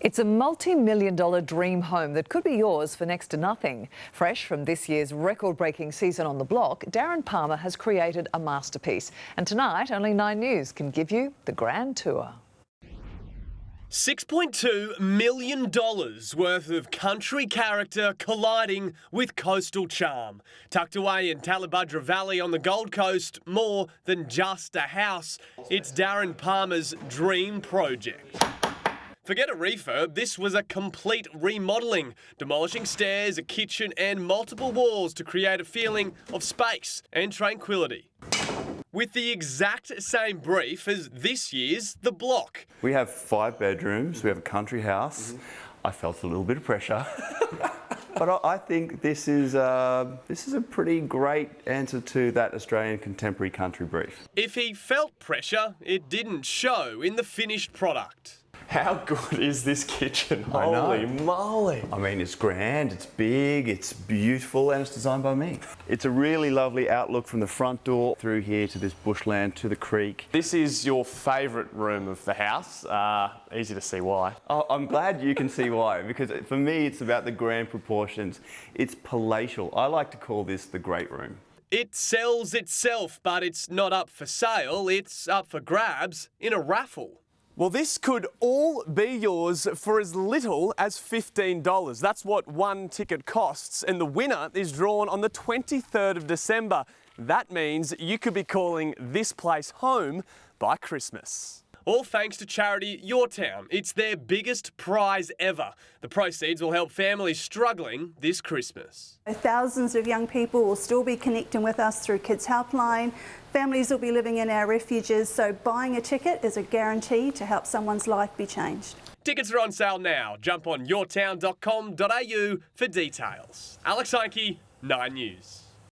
It's a multi-million dollar dream home that could be yours for next to nothing. Fresh from this year's record-breaking season on the block, Darren Palmer has created a masterpiece. And tonight, only 9 News can give you the grand tour. $6.2 million worth of country character colliding with coastal charm. Tucked away in Tallebudgera Valley on the Gold Coast, more than just a house, it's Darren Palmer's dream project. Forget a refurb, this was a complete remodelling, demolishing stairs, a kitchen and multiple walls to create a feeling of space and tranquility. With the exact same brief as this year's The Block. We have five bedrooms, we have a country house. Mm -hmm. I felt a little bit of pressure. but I think this is, uh, this is a pretty great answer to that Australian contemporary country brief. If he felt pressure, it didn't show in the finished product. How good is this kitchen? Holy moly. I mean, it's grand, it's big, it's beautiful, and it's designed by me. It's a really lovely outlook from the front door through here to this bushland, to the creek. This is your favourite room of the house. Uh, easy to see why. Oh, I'm glad you can see why, because for me, it's about the grand proportions. It's palatial. I like to call this the great room. It sells itself, but it's not up for sale. It's up for grabs in a raffle. Well, this could all be yours for as little as $15. That's what one ticket costs, and the winner is drawn on the 23rd of December. That means you could be calling this place home by Christmas. All thanks to charity Your Town. It's their biggest prize ever. The proceeds will help families struggling this Christmas. Thousands of young people will still be connecting with us through Kids Helpline. Families will be living in our refuges, so buying a ticket is a guarantee to help someone's life be changed. Tickets are on sale now. Jump on yourtown.com.au for details. Alex Heinke, 9 News.